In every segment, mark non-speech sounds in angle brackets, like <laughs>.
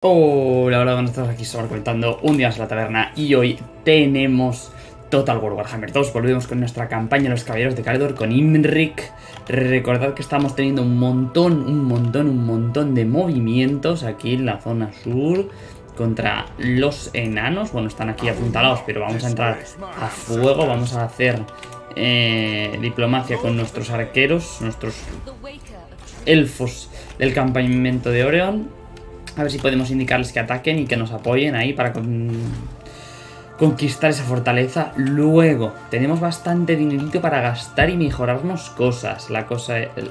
Hola, hola, buenas tardes, aquí estamos comentando un día más la taberna y hoy tenemos Total War Warhammer 2, volvemos con nuestra campaña Los Caballeros de Caledor con Imrik Recordad que estamos teniendo un montón, un montón, un montón de movimientos aquí en la zona sur contra los enanos, bueno, están aquí apuntalados, pero vamos a entrar a fuego, vamos a hacer eh, diplomacia con nuestros arqueros, nuestros elfos del campamento de Oreon a ver si podemos indicarles que ataquen y que nos apoyen ahí para conquistar esa fortaleza. Luego, tenemos bastante dinerito para gastar y mejorarnos cosas. La cosa... El,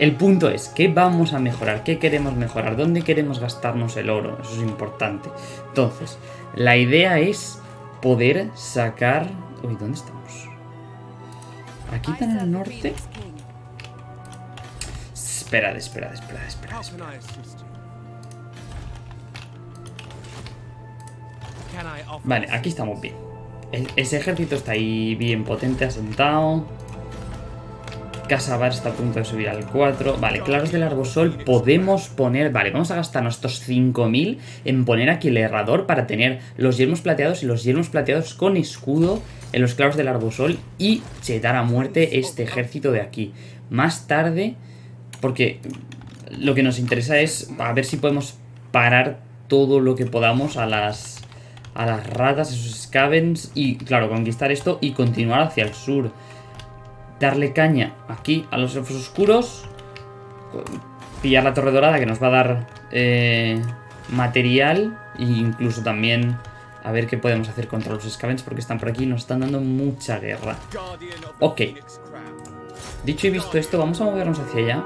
el punto es, ¿qué vamos a mejorar? ¿Qué queremos mejorar? ¿Dónde queremos gastarnos el oro? Eso es importante. Entonces, la idea es poder sacar... Uy, ¿dónde estamos? ¿Aquí tan el norte? Esperad, esperad, esperad, esperad, esperad. Vale, aquí estamos bien. ese ejército está ahí bien potente, asentado. Casabar está a punto de subir al 4. Vale, claros del arbosol podemos poner... Vale, vamos a gastar nuestros 5.000 en poner aquí el errador para tener los yelmos plateados y los yelmos plateados con escudo en los claros del arbosol y chetar a muerte este ejército de aquí. Más tarde, porque lo que nos interesa es a ver si podemos parar todo lo que podamos a las a las ratas, esos scavens y, claro, conquistar esto y continuar hacia el sur. Darle caña aquí a los elfos oscuros. Pillar la torre dorada que nos va a dar eh, material e incluso también a ver qué podemos hacer contra los scavens porque están por aquí y nos están dando mucha guerra. Ok. Dicho y visto esto, vamos a movernos hacia allá.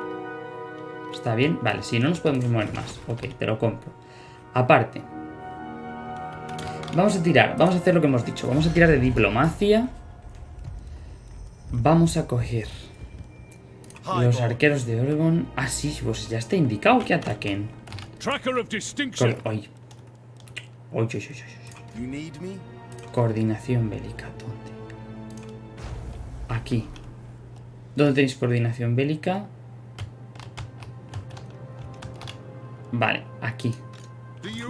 ¿Está bien? Vale, si no nos podemos mover más. Ok, te lo compro. Aparte, Vamos a tirar, vamos a hacer lo que hemos dicho. Vamos a tirar de diplomacia. Vamos a coger los arqueros de Oregon. Ah, sí, pues ya está indicado que ataquen. Coordinación bélica, ¿dónde? Aquí. ¿Dónde tenéis coordinación bélica? Vale, aquí.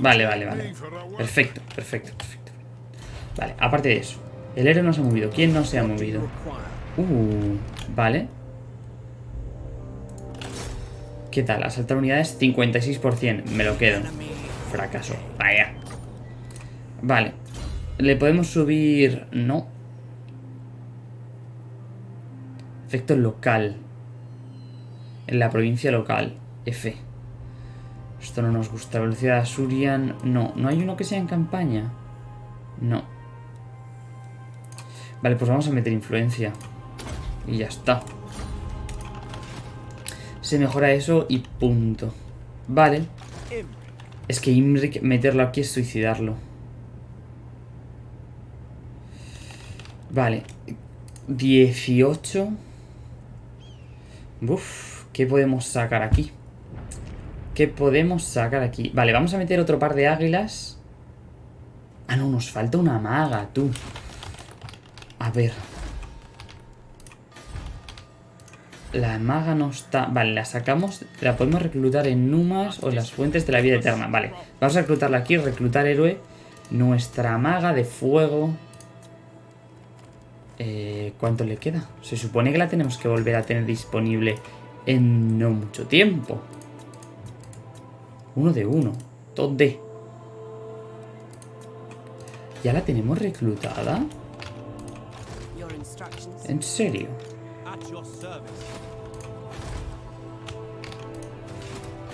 Vale, vale, vale. Perfecto, perfecto, perfecto. Vale, aparte de eso. El héroe no se ha movido. ¿Quién no se ha movido? Uh, vale. ¿Qué tal? Asaltar unidades 56%. Me lo quedo. Fracaso. Vaya. Vale. ¿Le podemos subir...? No. Efecto local. En la provincia local. F. Esto no nos gusta. Velocidad Surian. No, no hay uno que sea en campaña. No. Vale, pues vamos a meter influencia. Y ya está. Se mejora eso y punto. Vale. Es que Imric meterlo aquí es suicidarlo. Vale. 18. Uf, ¿qué podemos sacar aquí? ¿Qué podemos sacar aquí? Vale, vamos a meter otro par de águilas. Ah, no, nos falta una maga, tú. A ver. La maga no está... Vale, la sacamos. La podemos reclutar en Numas o en las fuentes de la vida eterna. Vale, vamos a reclutarla aquí. Reclutar héroe. Nuestra maga de fuego. Eh, ¿Cuánto le queda? Se supone que la tenemos que volver a tener disponible en no mucho tiempo. Uno de uno. ¿Dónde? ¿Ya la tenemos reclutada? ¿En serio?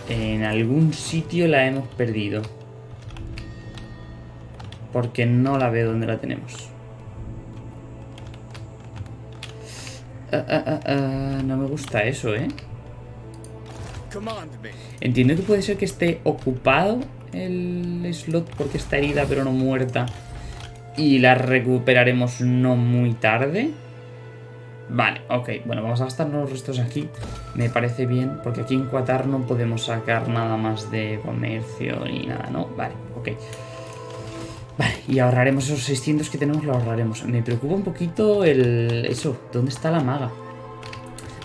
En algún sitio la hemos perdido. Porque no la veo donde la tenemos. Ah, ah, ah, no me gusta eso, ¿eh? Entiendo que puede ser que esté ocupado el slot porque está herida pero no muerta. Y la recuperaremos no muy tarde. Vale, ok. Bueno, vamos a gastarnos los restos aquí. Me parece bien, porque aquí en Qatar no podemos sacar nada más de comercio ni nada, ¿no? Vale, ok. Vale, y ahorraremos esos 600 que tenemos, lo ahorraremos. Me preocupa un poquito el... Eso, ¿dónde está la maga?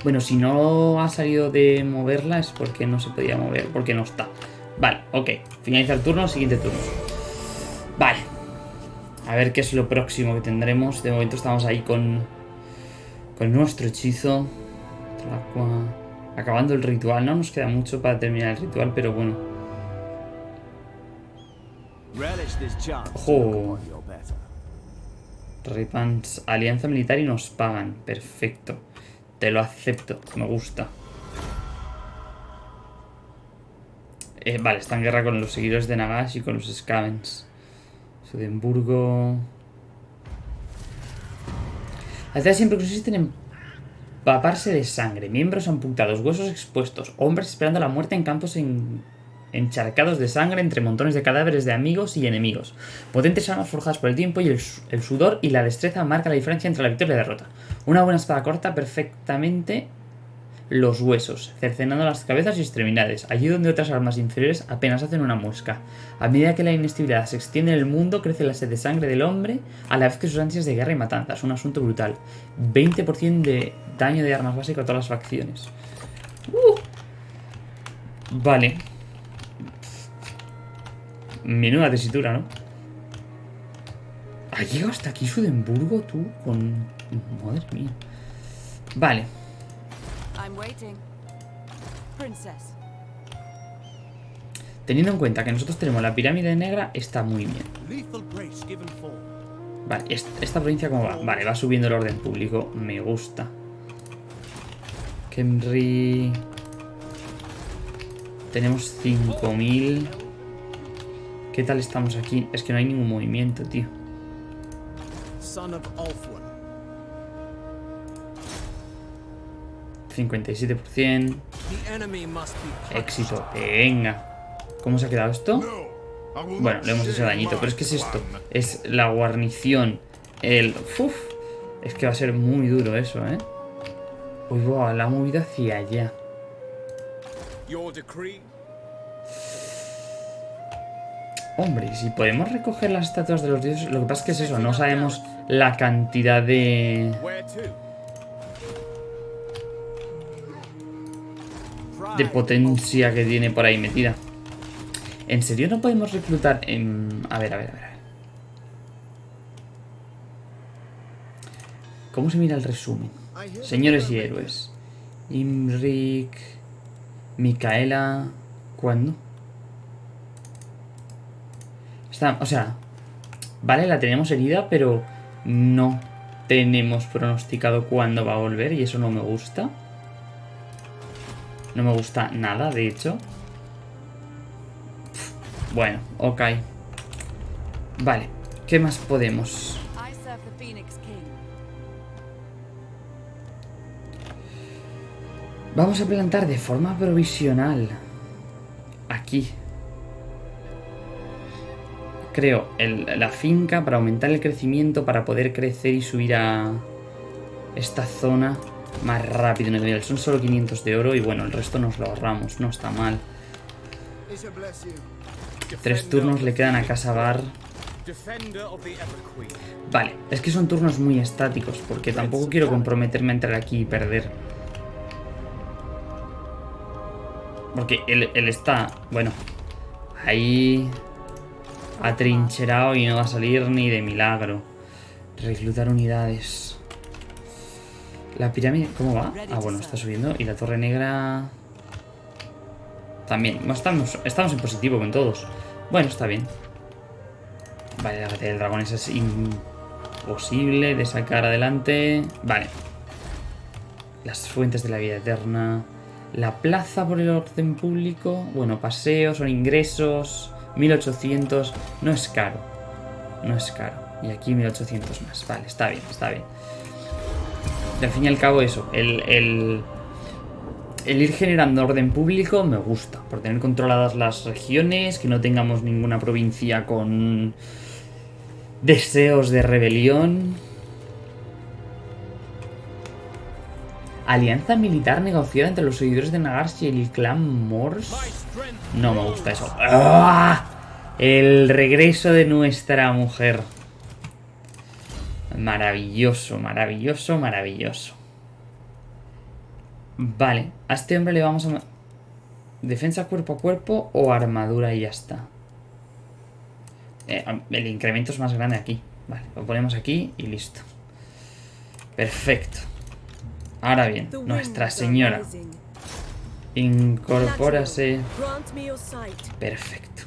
Bueno, si no ha salido de moverla es porque no se podía mover, porque no está. Vale, ok. Finaliza el turno, siguiente turno. Vale. A ver qué es lo próximo que tendremos. De momento estamos ahí con, con nuestro hechizo. Acabando el ritual. No nos queda mucho para terminar el ritual, pero bueno. Ojo. Ripans, alianza militar y nos pagan. Perfecto. Te lo acepto. Me gusta. Eh, vale, está en guerra con los seguidores de Nagash y con los Scavens. Sudemburgo. Hace siempre consisten en paparse de sangre, miembros amputados, huesos expuestos, hombres esperando la muerte en campos encharcados de sangre entre montones de cadáveres de amigos y enemigos. Potentes armas forjadas por el tiempo y el, sudor y la destreza marca la diferencia entre la victoria y la derrota. Una buena espada corta perfectamente los huesos, cercenando las cabezas y extremidades, allí donde otras armas inferiores apenas hacen una muesca. A medida que la inestabilidad se extiende en el mundo, crece la sed de sangre del hombre, a la vez que sus ansias de guerra y matanzas. Un asunto brutal. 20% de daño de armas básicas a todas las facciones. Uh. Vale. Menuda tesitura, ¿no? ¿Ha llegado hasta aquí Sudemburgo tú? Con... Madre mía. Vale. Teniendo en cuenta que nosotros tenemos la pirámide negra, está muy bien. Vale, esta provincia cómo va? Vale, va subiendo el orden público. Me gusta. Kenry... Tenemos 5000. ¿Qué tal estamos aquí? Es que no hay ningún movimiento, tío. 57%. Éxito. Venga. ¿Cómo se ha quedado esto? Bueno, le hemos hecho dañito. Pero es que es esto. Es la guarnición. El... Uf, es que va a ser muy duro eso, ¿eh? Uy, wow, la ha movido hacia allá. Hombre, si podemos recoger las estatuas de los dioses... Lo que pasa es que es eso, no sabemos la cantidad de... de potencia que tiene por ahí metida. ¿En serio no podemos reclutar en...? A ver, a ver, a ver. ¿Cómo se mira el resumen? Señores y héroes. Imrik... Micaela... ¿Cuándo? Está, o sea... Vale, la tenemos herida, pero no tenemos pronosticado cuándo va a volver y eso no me gusta. No me gusta nada, de hecho. Bueno, ok. Vale, ¿qué más podemos? Vamos a plantar de forma provisional. Aquí. Creo la finca para aumentar el crecimiento, para poder crecer y subir a esta zona más rápido en el nivel. Son solo 500 de oro y bueno, el resto nos lo ahorramos, no está mal. Tres turnos le quedan a Casabar. Vale, es que son turnos muy estáticos porque tampoco quiero comprometerme a entrar aquí y perder. Porque él está, bueno, ahí atrincherado y no va a salir ni de milagro. Reclutar unidades. La pirámide, ¿cómo va? Ah, bueno, está subiendo. Y la torre negra... También. Estamos, estamos en positivo con todos. Bueno, está bien. Vale, la batalla del dragón es imposible de sacar adelante. Vale. Las fuentes de la vida eterna. La plaza por el orden público. Bueno, paseos, son ingresos. 1800. No es caro. No es caro. Y aquí 1800 más. Vale, está bien, está bien al fin y al cabo eso, el, el, ir generando orden público me gusta, por tener controladas las regiones, que no tengamos ninguna provincia con deseos de rebelión. Alianza militar negociada entre los seguidores de Nagarsh y el clan Morse. No me gusta eso. ¡Ah! El regreso de nuestra mujer. Maravilloso, maravilloso, maravilloso. Vale, a este hombre le vamos a... Defensa cuerpo a cuerpo o armadura y ya está. Eh, el incremento es más grande aquí. Vale, lo ponemos aquí y listo. Perfecto. Ahora bien, Nuestra Señora. Incorpórase. Perfecto.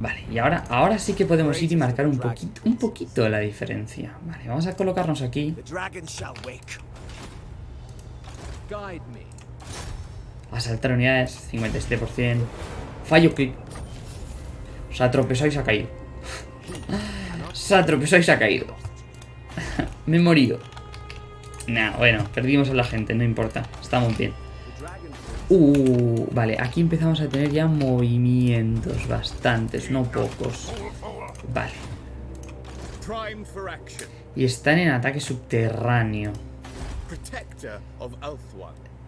Vale, y ahora, ahora sí que podemos ir y marcar un poquito, un poquito la diferencia. Vale, vamos a colocarnos aquí. Asaltar unidades, 57%. Fallo clip. Se ha tropezado y se ha caído. se ha tropezado y se ha caído. <laughs> Me he morido. Nah, bueno, perdimos a la gente, no importa. Estamos bien. Uh, vale, aquí empezamos a tener ya movimientos bastantes, no pocos. Vale. Y están en ataque subterráneo.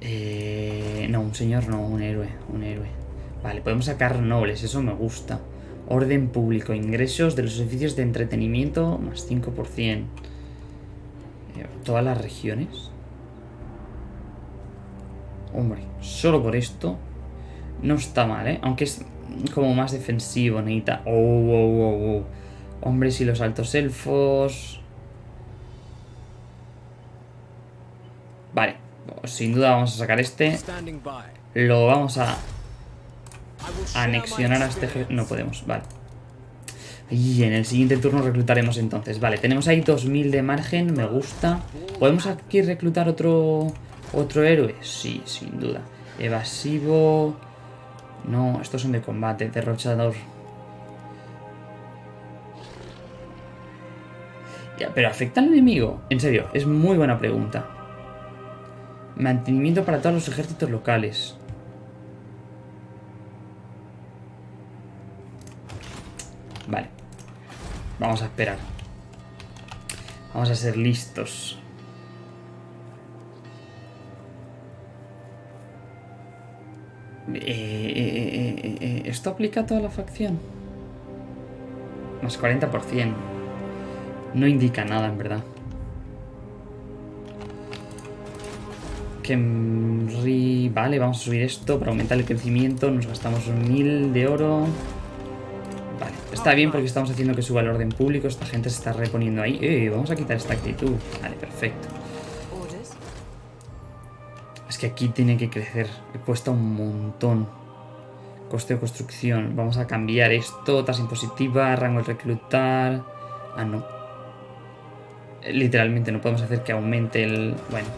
Eh, no, un señor no, un héroe, un héroe. Vale, podemos sacar nobles, eso me gusta. Orden público, ingresos de los edificios de entretenimiento más 5%. ¿Todas las regiones? Hombre, solo por esto no está mal, ¿eh? Aunque es como más defensivo, necesita... Oh, oh, oh, oh. Hombres y los altos elfos... Vale, sin duda vamos a sacar este. Lo vamos a anexionar a este... No podemos, vale. Y en el siguiente turno reclutaremos entonces. Vale, tenemos ahí 2000 de margen, me gusta. ¿Podemos aquí reclutar otro, otro héroe? Sí, sin duda. Evasivo... No, estos son de combate, derrochador. Ya, pero ¿afecta al enemigo? En serio, es muy buena pregunta. Mantenimiento para todos los ejércitos locales. Vale. Vamos a esperar. Vamos a ser listos. Eh, eh, eh, ¿Esto aplica a toda la facción? Más 40%. No indica nada, en verdad. Kemri... Vale, vamos a subir esto para aumentar el crecimiento. Nos gastamos 1000 de oro. Está bien porque estamos haciendo que suba el orden público. Esta gente se está reponiendo ahí. Eh, vamos a quitar esta actitud. Vale, perfecto. Es que aquí tiene que crecer. Cuesta un montón. Coste de construcción. Vamos a cambiar esto. Tasa impositiva, rango de reclutar. Ah, no. Literalmente no podemos hacer que aumente el... Bueno,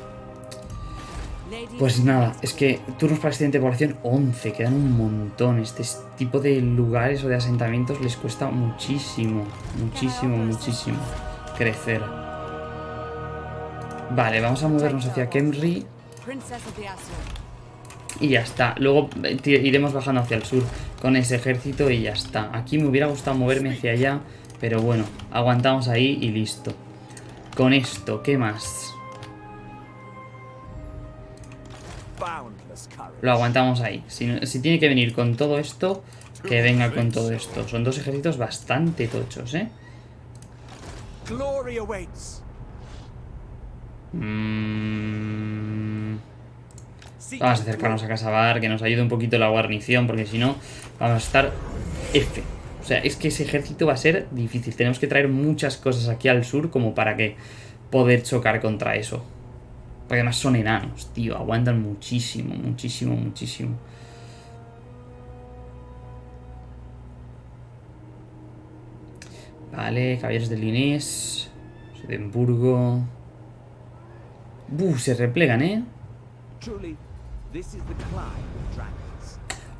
pues nada, es que turnos para accidente de población 11, quedan un montón. Este tipo de lugares o de asentamientos les cuesta muchísimo, muchísimo, muchísimo crecer. Vale, vamos a movernos hacia Kemri. Y ya está. Luego eh, iremos bajando hacia el sur con ese ejército y ya está. Aquí me hubiera gustado moverme hacia allá, pero bueno, aguantamos ahí y listo. Con esto, ¿qué más? Lo aguantamos ahí. Si, tiene que venir con todo esto, que venga con todo esto. Son dos ejércitos bastante tochos, ¿eh? Mm. Vamos a acercarnos a Casabar, que nos ayude un poquito la guarnición, porque si no, vamos a estar F. O sea, es que ese ejército va a ser difícil. Tenemos que traer muchas cosas aquí al sur como para que poder chocar contra eso. Porque además son enanos, tío. Aguantan muchísimo, muchísimo, muchísimo. Vale, caballeros de Linés. Edimburgo. Buh, se replegan, ¿eh?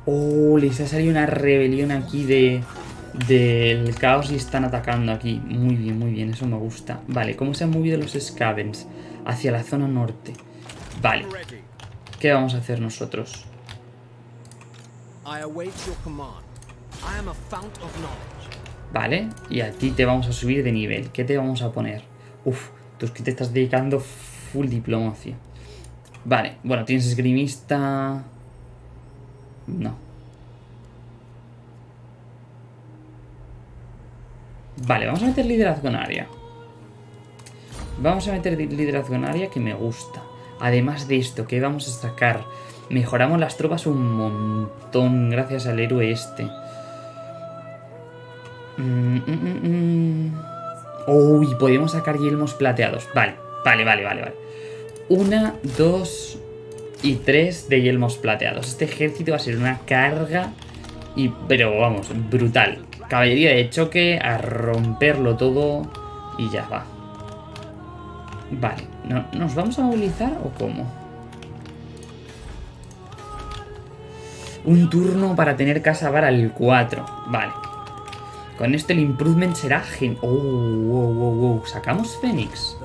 Oh, les ha salido una rebelión aquí de del caos y están atacando aquí. Muy bien, muy bien, eso me gusta. Vale, ¿cómo se han movido los Scavens? Hacia la zona norte. Vale. ¿Qué vamos a hacer nosotros? Vale, y a ti te vamos a subir de nivel. ¿Qué te vamos a poner? Uf, tú es que te estás dedicando full diplomacia. Vale, bueno, tienes esgrimista... No, Vale, vamos a meter liderazgo en área. Vamos a meter liderazgo en área que me gusta. Además de esto, que vamos a sacar Mejoramos las tropas un montón gracias al héroe este. Mm, mm, mm. Uy, podemos sacar yelmos plateados. Vale, vale, vale, vale, vale. Una, dos y tres de yelmos plateados. Este ejército va a ser una carga, y, pero vamos, brutal. Caballería de choque, a romperlo todo y ya va. Vale, ¿nos vamos a movilizar o cómo? Un turno para tener casa para el 4. Vale. Con esto el improvement será gen... Oh, wow, wow, wow. ¿Sacamos Fénix?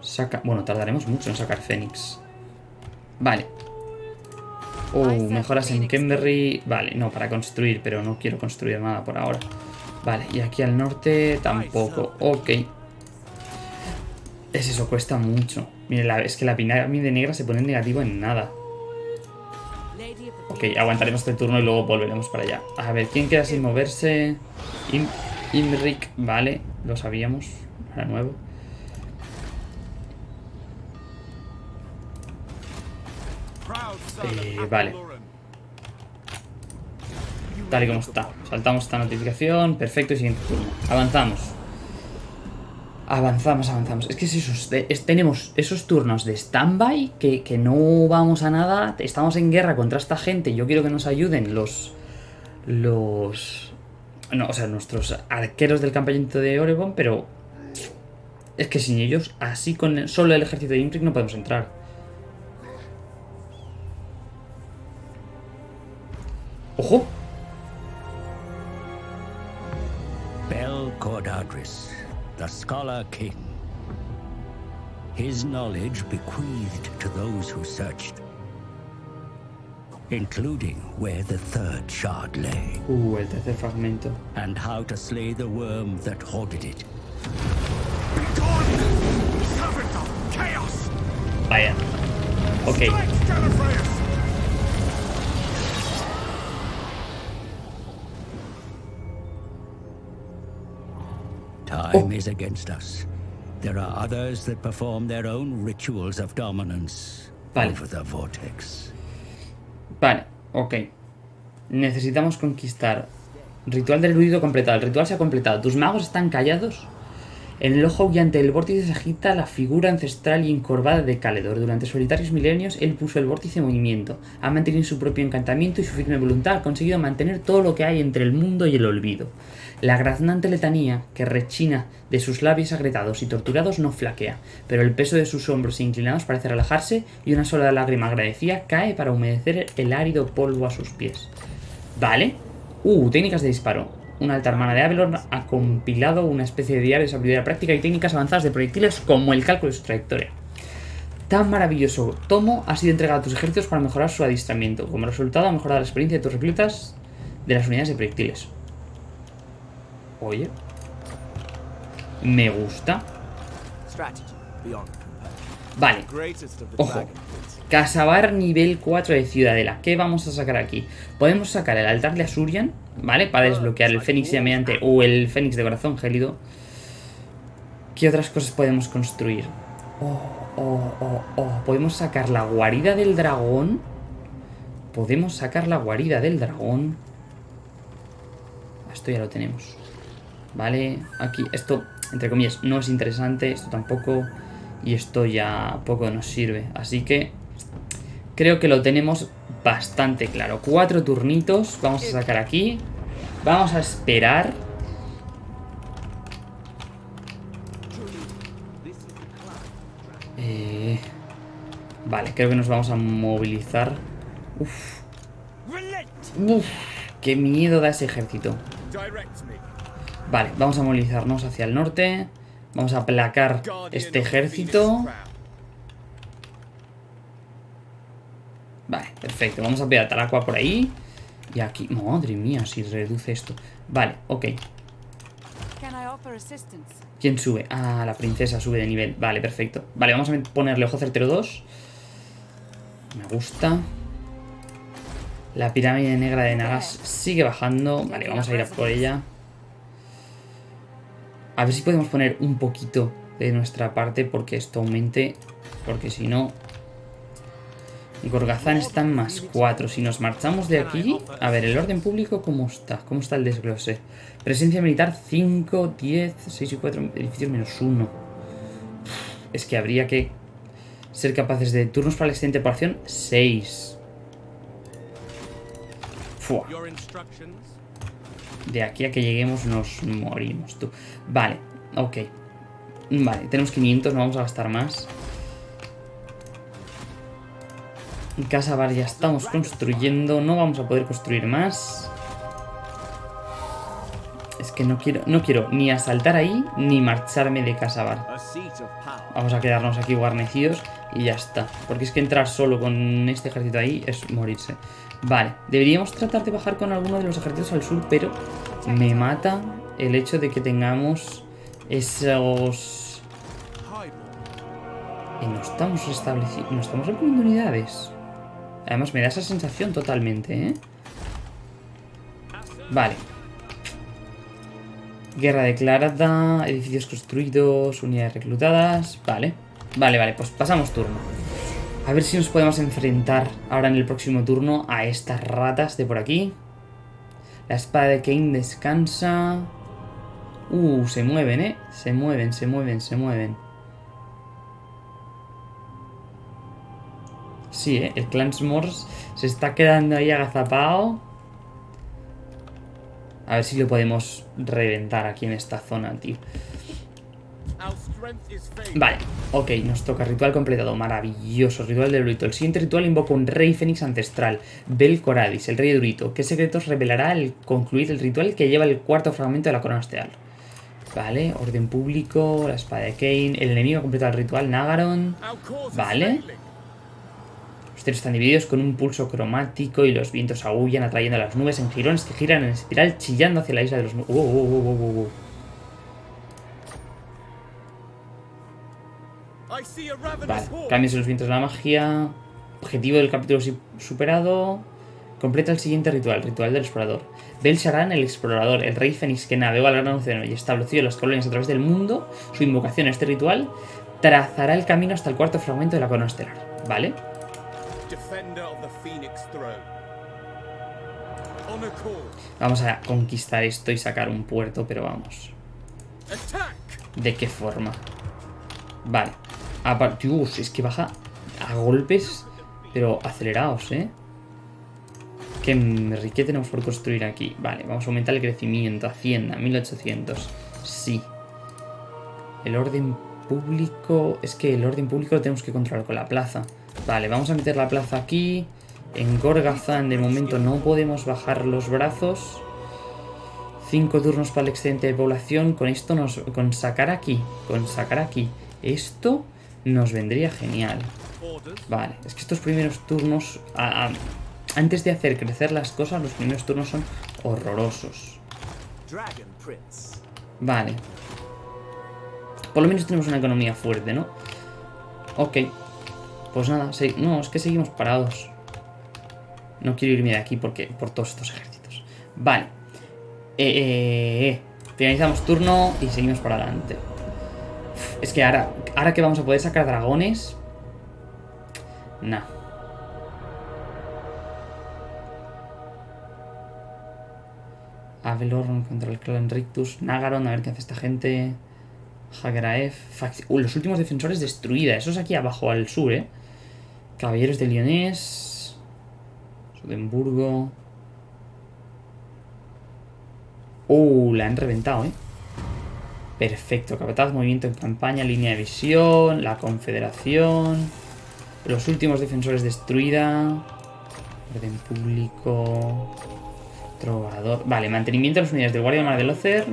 Saca... Bueno, tardaremos mucho en sacar Fénix. Vale. Oh, mejoras en Kenberry. Vale, no, para construir, pero no quiero construir nada por ahora. Vale, y aquí al norte tampoco. Ok. Es eso, cuesta mucho. Mire, es que la pirámide negra se pone en negativo en nada. Ok, aguantaremos este turno y luego volveremos para allá. A ver, ¿quién queda sin moverse? Imric, vale, lo sabíamos. Ahora nuevo. Eh, vale. Tal y como está. Saltamos esta notificación. Perfecto, y siguiente turno. Avanzamos. Avanzamos, avanzamos. Es que es esos, tenemos esos turnos de standby que, que no vamos a nada. Estamos en guerra contra esta gente. Yo quiero que nos ayuden los... Los... No, o sea, nuestros arqueros del campamento de Oregon, pero... Es que sin ellos, así con solo el ejército de Imbric no podemos entrar. ¡Ojo! Cordadris, the Scholar King. His knowledge bequeathed to those who searched, including where the third shard lay. Uh, el tercer fragmento. And how to slay the worm that hoarded it. Begone, servant of chaos! Vaya. Ok. Time oh. is against us. There are others that perform their own rituals of dominance vale. over the vortex. Vale, ok. Necesitamos conquistar. Ritual del ruido completado. El ritual se ha completado. ¿Tus magos están callados? En el ojo aullante del vórtice se agita la figura ancestral y encorvada de Caledor. Durante solitarios milenios, él puso el vórtice en movimiento. Ha mantenido su propio encantamiento y su firme voluntad ha conseguido mantener todo lo que hay entre el mundo y el olvido. La graznante letanía que rechina de sus labios agretados y torturados no flaquea, pero el peso de sus hombros inclinados parece relajarse y una sola lágrima agradecida cae para humedecer el árido polvo a sus pies. Vale. Uh, técnicas de disparo. Una alta hermana de Avalon ha compilado una especie de diario de sabiduría práctica y técnicas avanzadas de proyectiles como el cálculo de su trayectoria. Tan maravilloso tomo ha sido entregado a tus ejércitos para mejorar su adiestramiento. Como resultado, ha mejorado la experiencia de tus reclutas de las unidades de proyectiles. Oye. Me gusta. Vale. Ojo. Casabar nivel 4 de Ciudadela. ¿Qué vamos a sacar aquí? Podemos sacar el altar de Asurian, ¿vale? Para desbloquear el Fénix llameante o el Fénix de corazón gélido. ¿Qué otras cosas podemos construir? Oh, oh, oh, oh. Podemos sacar la guarida del dragón. Podemos sacar la guarida del dragón. Esto ya lo tenemos. ¿Vale? Aquí, esto, entre comillas, no es interesante, esto tampoco, y esto ya poco nos sirve. Así que creo que lo tenemos bastante claro. Cuatro turnitos, vamos a sacar aquí, vamos a esperar... Eh, vale, creo que nos vamos a movilizar. Uf. Uf, qué miedo da ese ejército. Vale, vamos a movilizarnos hacia el norte. Vamos a aplacar este ejército. Vale, perfecto. Vamos a pegar Talacua por ahí. Y aquí... Madre mía, si reduce esto. Vale, ok. ¿Quién sube? Ah, la princesa sube de nivel. Vale, perfecto. Vale, vamos a ponerle ojo certero 2. Me gusta. La pirámide negra de Nagas sigue bajando. Vale, vamos a ir a por ella. A ver si podemos poner un poquito de nuestra parte porque esto aumente Porque si no... Gorgazán está en más 4. Si nos marchamos de aquí... A ver, el orden público, ¿cómo está? ¿Cómo está el desglose? Presencia militar 5, 10, 6 y 4, edificios menos 1. Es que habría que ser capaces de turnos para la excelente población 6. Fua. De aquí a que lleguemos nos morimos, tú. Vale, ok. Vale, tenemos 500, no vamos a gastar más. Casa bar ya estamos construyendo, no vamos a poder construir más. Es que no quiero, no quiero ni asaltar ahí, ni marcharme de casa bar. Vamos a quedarnos aquí guarnecidos y ya está. Porque es que entrar solo con este ejército ahí es morirse. Vale, deberíamos tratar de bajar con alguno de los ejércitos al sur, pero me mata el hecho de que tengamos esos... Y no estamos restableciendo, no estamos reponiendo unidades. Además me da esa sensación totalmente, ¿eh? Vale. Guerra declarada, edificios construidos, unidades reclutadas... Vale. Vale, vale, pues pasamos turno. A ver si nos podemos enfrentar ahora en el próximo turno a estas ratas de por aquí. La espada de Kane descansa. Uh, se mueven, ¿eh? Se mueven, se mueven, se mueven. Sí, ¿eh? El Clansmores se está quedando ahí agazapado. A ver si lo podemos reventar aquí en esta zona, tío. Vale, ok, nos toca ritual completado, maravilloso, ritual de Durito. El siguiente ritual invoca un rey fénix ancestral, Bel Coradis, el rey de Durito. ¿Qué secretos revelará al concluir el ritual que lleva el cuarto fragmento de la corona estelar? Vale, orden público, la espada de Kane, el enemigo completa el ritual, Nagaron. Vale. Los cielos están divididos con un pulso cromático y los vientos aullan atrayendo a las nubes en jirones que giran en espiral chillando hacia la isla de los... Uh, uh, uh, Vale, cambios en los vientos de la magia. Objetivo del capítulo superado. Completa el siguiente ritual, ritual del explorador. Bel Sharan, el explorador, el rey fénix que navegó al gran océano y estableció las colonias a través del mundo, su invocación a este ritual, trazará el camino hasta el cuarto fragmento de la corona estelar. ¿Vale? Vamos a conquistar esto y sacar un puerto, pero vamos. ¿De qué forma? Vale. Aparte, es que baja a golpes, pero acelerados, ¿eh? ¿Qué riqueza tenemos por construir aquí? Vale, vamos a aumentar el crecimiento. Hacienda, 1800. Sí. El orden público... Es que el orden público lo tenemos que controlar con la plaza. Vale, vamos a meter la plaza aquí. En Gorgazán de momento no podemos bajar los brazos. Cinco turnos para el excedente de población. Con esto nos... Con sacar aquí. Con sacar aquí. Esto nos vendría genial. Vale, es que estos primeros turnos... antes de hacer crecer las cosas, los primeros turnos son horrorosos. Vale. Por lo menos tenemos una economía fuerte, ¿no? Ok. Pues nada, no, es que seguimos parados. No quiero irme de aquí porque por todos estos ejércitos. Vale. Eh, eh, eh. Finalizamos turno y seguimos para adelante. Es que ahora, ahora que vamos a poder sacar dragones... Nah. Avelorn contra el clan Rictus. Nagaron, a ver qué hace esta gente. Hageraef. Uh, los últimos defensores destruida. Eso es aquí abajo al sur, ¿eh? Caballeros de Lyonés. Sudenburgo. Uh, la han reventado, ¿eh? Perfecto, capataz, movimiento en campaña, línea de visión, la confederación, los últimos defensores destruida, orden público, trovador... Vale, mantenimiento de las unidades del Guardia Mar del Ocer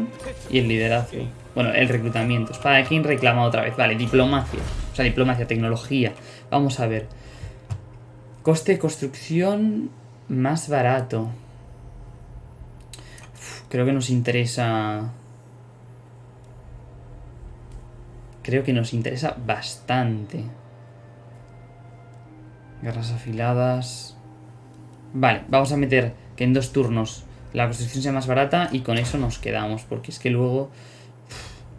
y el liderazgo. Bueno, el reclutamiento. Espada de King reclama otra vez. Vale, diplomacia. O sea, diplomacia, tecnología. Vamos a ver. Coste de construcción más barato. creo que nos interesa creo que nos interesa bastante. Garras afiladas... Vale, vamos a meter que en dos turnos la construcción sea más barata y con eso nos quedamos, porque es que luego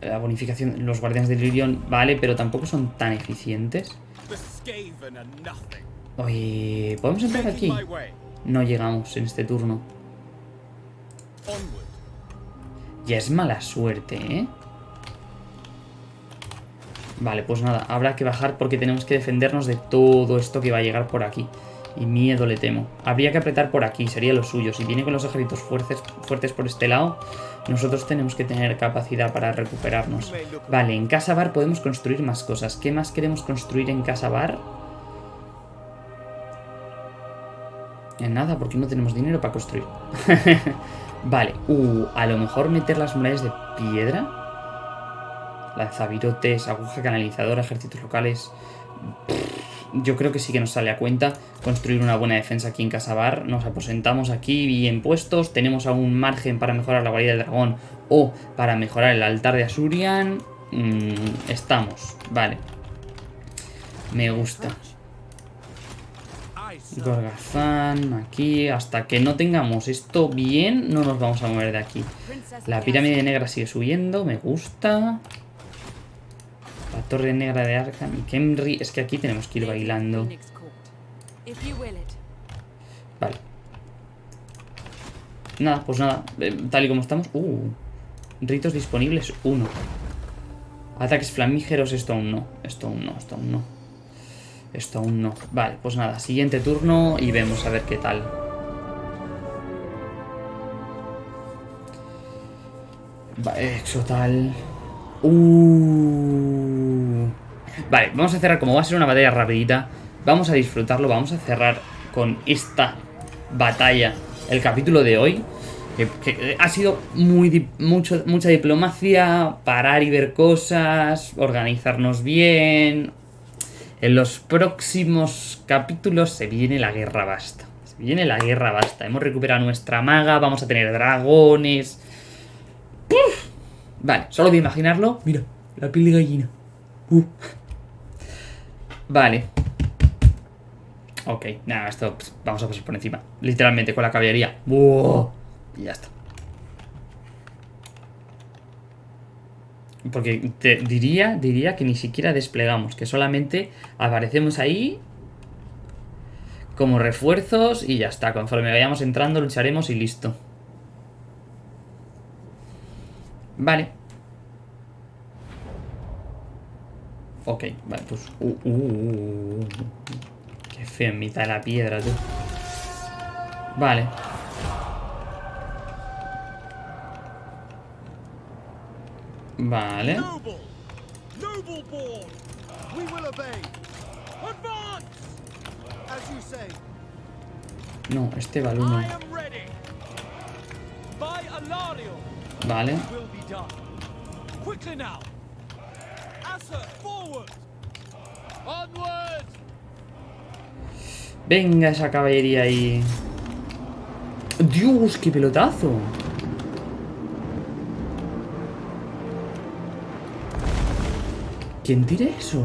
la bonificación, los guardianes de Lirion vale, pero tampoco son tan eficientes. Oye, ¿podemos entrar aquí? No llegamos en este turno. Ya es mala suerte, ¿eh? Vale, pues nada, habrá que bajar porque tenemos que defendernos de todo esto que va a llegar por aquí. Y miedo le temo. Habría que apretar por aquí, sería lo suyo. Si viene con los ejércitos fuertes, fuertes por este lado, nosotros tenemos que tener capacidad para recuperarnos. Vale, en Casa Bar podemos construir más cosas. ¿Qué más queremos construir en Casa Bar? En nada, porque no tenemos dinero para construir. <laughs> vale, uh, a lo mejor meter las murallas de piedra. Lanzavirotes, aguja canalizadora, ejércitos locales yo creo que sí que nos sale a cuenta construir una buena defensa aquí en Casabar. Nos aposentamos aquí bien puestos, tenemos algún margen para mejorar la guarida del dragón o para mejorar el altar de Asurian. Mm, estamos, vale. Me gusta. Gorgazán, aquí, hasta que no tengamos esto bien, no nos vamos a mover de aquí. La pirámide negra sigue subiendo, me gusta. La torre negra de Arkham y Kemri. Es que aquí tenemos que ir bailando. Vale. Nada, pues nada. Eh, tal y como estamos. Uh. Ritos disponibles, uno. Ataques flamígeros, esto aún no. Esto aún no, esto aún no. Esto aún no. Vale, pues nada. Siguiente turno y vemos a ver qué tal. Vale, exotal. Uh. Vale, vamos a cerrar, como va a ser una batalla rapidita, vamos a disfrutarlo, vamos a cerrar con esta batalla el capítulo de hoy. Que, ha sido muy, mucho, mucha diplomacia, parar y ver cosas, organizarnos bien. En los próximos capítulos se viene la guerra basta. Se viene la guerra basta. Hemos recuperado nuestra maga, vamos a tener dragones. Vale, solo de imaginarlo. Mira, la piel de gallina. Uh. Vale. Ok, nada, esto pues, vamos a pasar por encima. Literalmente, con la caballería. Y ya está. Porque te diría, diría que ni siquiera desplegamos, que solamente aparecemos ahí como refuerzos y ya está. Conforme vayamos entrando lucharemos y listo. Vale. Ok, vale, pues... Uh, uh, uh, uh, qué feo en mitad de la piedra, tú. Vale. Vale. No, este balón Vale. Venga esa caballería ahí. Dios, qué pelotazo. ¿Quién tira eso?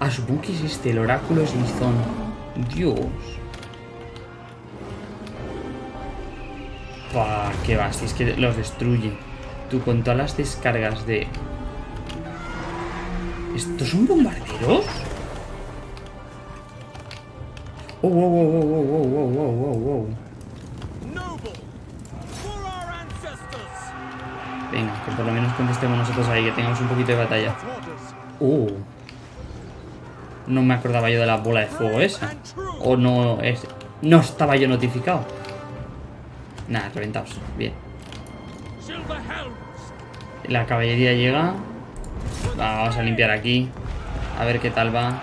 Ah, supongo es este, el oráculo es Lizón. Dios. Pah, qué va, si es que los destruye. Tú con todas las descargas de... ¿Estos son bombarderos? Oh, wow, wow, wow, wow, wow, wow, wow, wow. Venga, que por lo menos contestemos nosotros ahí, que tengamos un poquito de batalla. Uh. No me acordaba yo de la bola de fuego esa. O no es... No estaba yo notificado. Nada, reventados. Bien. La caballería llega. vamos a limpiar aquí. A ver qué tal va.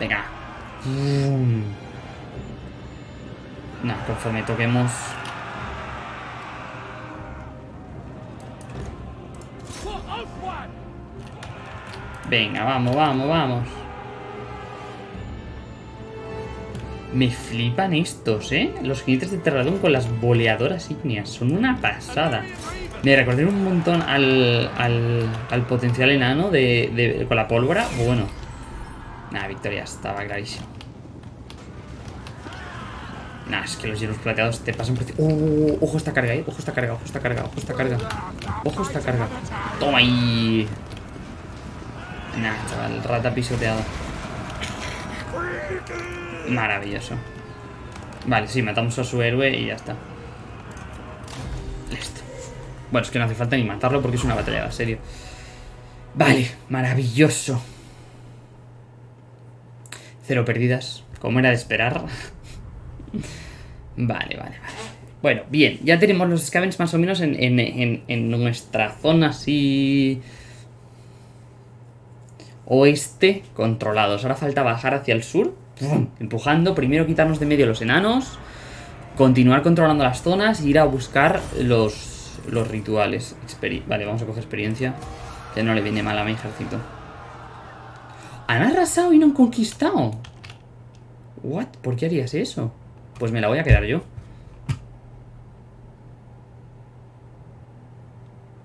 Venga. Nada, conforme toquemos... Venga, vamos, vamos, vamos. Me flipan estos, ¿eh? Los jinetes de Terradón con las boleadoras ígneas. Son una pasada. Me recordé un montón al, al, potencial enano de, con la pólvora. Bueno. Nada, victoria. Estaba clarísimo. Nah, es que los hielos plateados te pasan por... ¡Oh! Ojo esta carga, ¿eh? Ojo esta carga, ojo esta carga, ojo esta carga. Ojo esta carga. Toma ahí. Nah, chaval, rata pisoteado. Maravilloso. Vale, sí, matamos a su héroe y ya está. Bueno, es que no hace falta ni matarlo porque es una batalla de serio. Vale, maravilloso. Cero perdidas, como era de esperar. <laughs> vale, vale, vale. Bueno, bien, ya tenemos los scavens más o menos en, en nuestra zona así... Oeste controlados. Ahora falta bajar hacia el sur empujando, primero quitarnos de medio los enanos, continuar controlando las zonas e ir a buscar los, los rituales. vale, vamos a coger experiencia, que no le viene mal a mi ejército. Han arrasado y no han conquistado. What? ¿Por qué harías eso? Pues me la voy a quedar yo.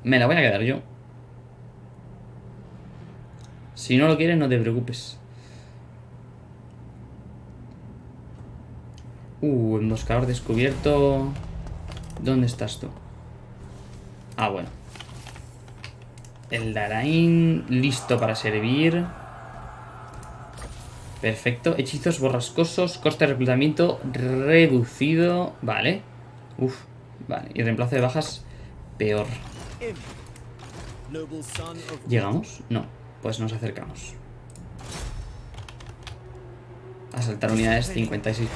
Me la voy a quedar yo. Si no lo quieres, no te preocupes. Uh, emboscador descubierto. ¿Dónde estás tú? Ah, bueno. El Darain listo para servir. Perfecto. Hechizos borrascosos. Coste de reclutamiento reducido. Vale. Uf. Vale. Y reemplazo de bajas peor. ¿Llegamos? No. Pues nos acercamos. Asaltar unidades 56%.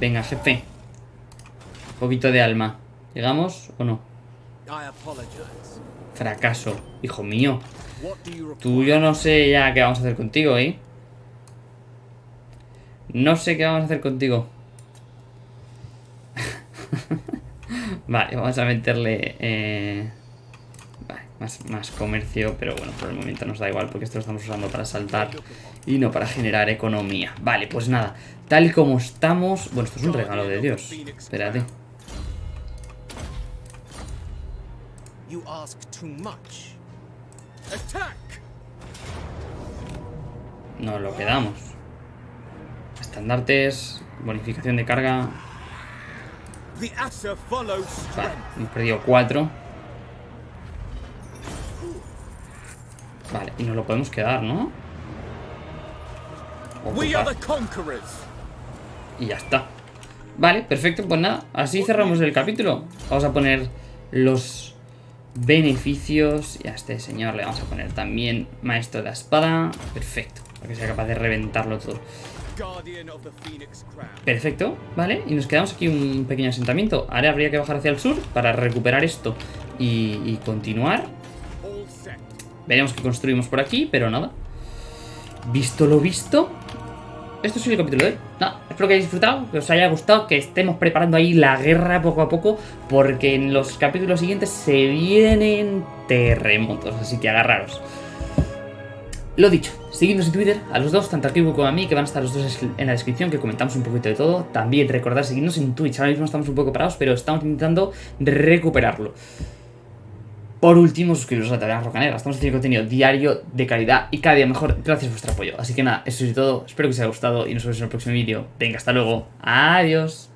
Venga, jefe. Un poquito de alma. ¿Llegamos o no? Fracaso. Hijo mío. Tú yo no sé ya qué vamos a hacer contigo, ¿eh? No sé qué vamos a hacer contigo. <laughs> vale, vamos a meterle... Eh... Más, comercio, pero bueno, por el momento nos da igual porque esto lo estamos usando para saltar y no para generar economía. Vale, pues nada, tal como estamos... Bueno, esto es un regalo de Dios. Espérate. Nos lo quedamos. Estandartes, bonificación de carga. Vale, hemos perdido cuatro. Vale, y nos lo podemos quedar, ¿no? Y ya está. Vale, perfecto, pues nada, así cerramos el capítulo. Vamos a poner los beneficios. Y a este señor le vamos a poner también maestro de la espada. Perfecto, para que sea capaz de reventarlo todo. Perfecto, vale, y nos quedamos aquí un pequeño asentamiento. Ahora habría que bajar hacia el sur para recuperar esto y, y continuar. Veremos qué construimos por aquí, pero nada. Visto lo visto, esto es el capítulo de hoy. No, espero que hayáis disfrutado, que os haya gustado, que estemos preparando ahí la guerra poco a poco, porque en los capítulos siguientes se vienen terremotos, así que agarraros. Lo dicho, seguidnos en Twitter, a los dos, tanto a Kibu como a mí, que van a estar los dos en la descripción, que comentamos un poquito de todo. También recordad seguirnos en Twitch, ahora mismo estamos un poco parados, pero estamos intentando recuperarlo. Por último, suscribiros a la Taberna Rocanera. Estamos haciendo contenido diario, de calidad y cada día mejor gracias a vuestro apoyo. Así que nada, eso es todo. Espero que os haya gustado y nos vemos en el próximo vídeo. Venga, hasta luego. Adiós.